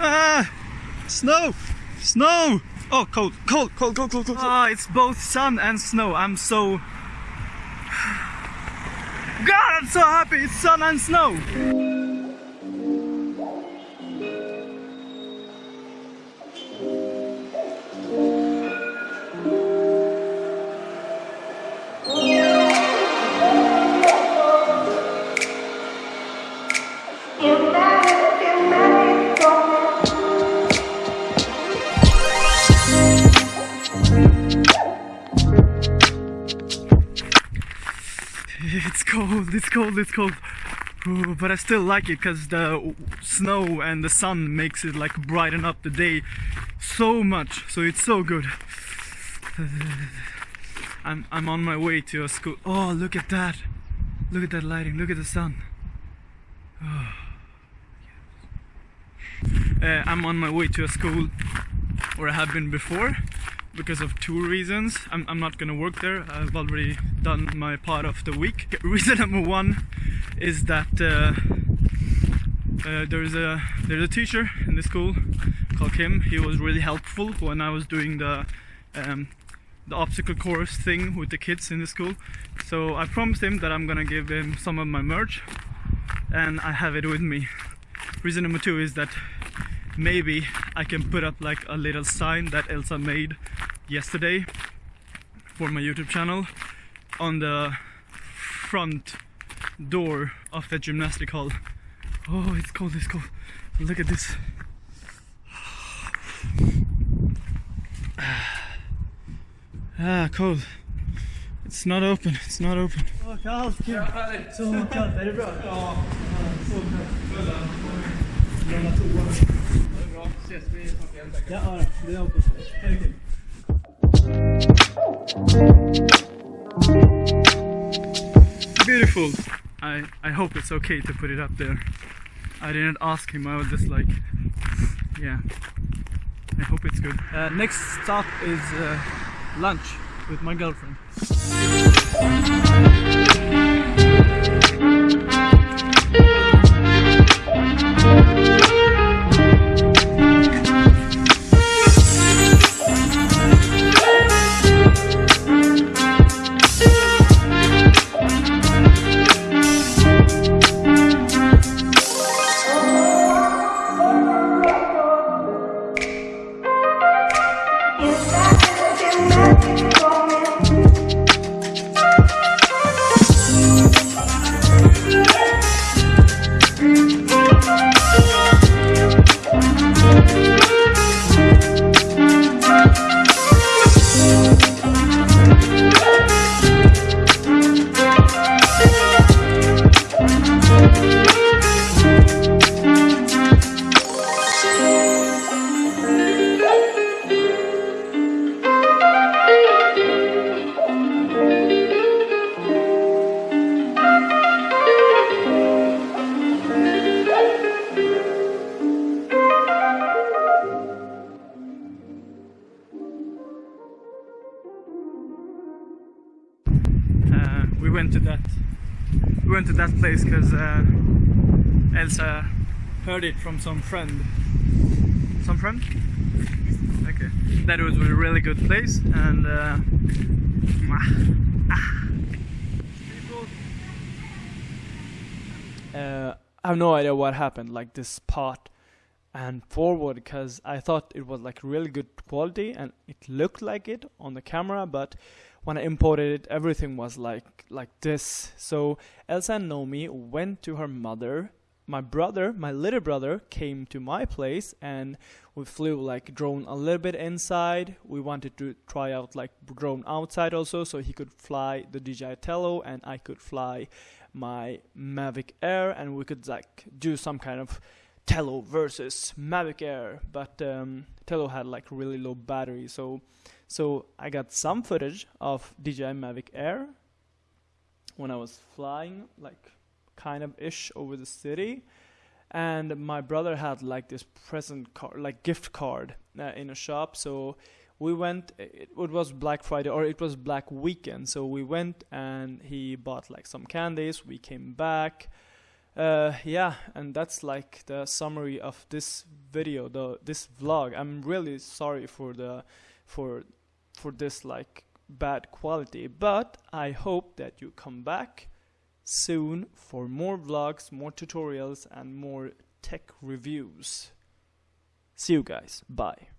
Ah, snow, snow. Oh, cold, cold, cold, cold, cold, cold. Ah, it's both sun and snow. I'm so. God, I'm so happy. It's sun and snow. It's cold, it's cold, it's cold. But I still like it because the snow and the sun makes it like brighten up the day so much. So it's so good. I'm I'm on my way to a school. Oh, look at that! Look at that lighting. Look at the sun. Uh, I'm on my way to a school where I have been before because of two reasons. I'm, I'm not gonna work there. I've already done my part of the week. Reason number one is that uh, uh, there's a there's a teacher in the school called Kim. He was really helpful when I was doing the um, the obstacle course thing with the kids in the school. So I promised him that I'm gonna give him some of my merch, and I have it with me. Reason number two is that maybe I can put up like a little sign that Elsa made yesterday for my YouTube channel on the front door of the gymnastic hall. Oh, it's cold, it's cold. Look at this. Ah, cold. It's not open, it's not open. Åh, kallt. Beautiful. I, I hope it's okay to put it up there. I didn't ask him, I was just like, yeah. I hope it's good. Uh, next stop is uh, lunch with my girlfriend. Uh, we went to that we went to that place because uh, Elsa heard it from some friend. Some friend? Okay. That was a really good place and uh, uh, I have no idea what happened, like this part and forward, because I thought it was like really good quality and it looked like it on the camera, but when I imported it, everything was like like this. So Elsa and Nomi went to her mother. My brother, my little brother, came to my place and we flew like drone a little bit inside. We wanted to try out like drone outside also, so he could fly the DJI Tello and I could fly my Mavic Air, and we could like do some kind of Tello versus Mavic Air. But um, Tello had like really low battery, so so I got some footage of DJI Mavic Air when I was flying, like kind of ish over the city. And my brother had like this present card, like gift card uh, in a shop. So we went, it, it was Black Friday or it was Black Weekend. So we went and he bought like some candies. We came back. uh, yeah, and that's like the summary of this video, the this vlog. I'm really sorry for the for for this like bad quality, but I hope that you come back soon for more vlogs, more tutorials, and more tech reviews. See you guys. Bye.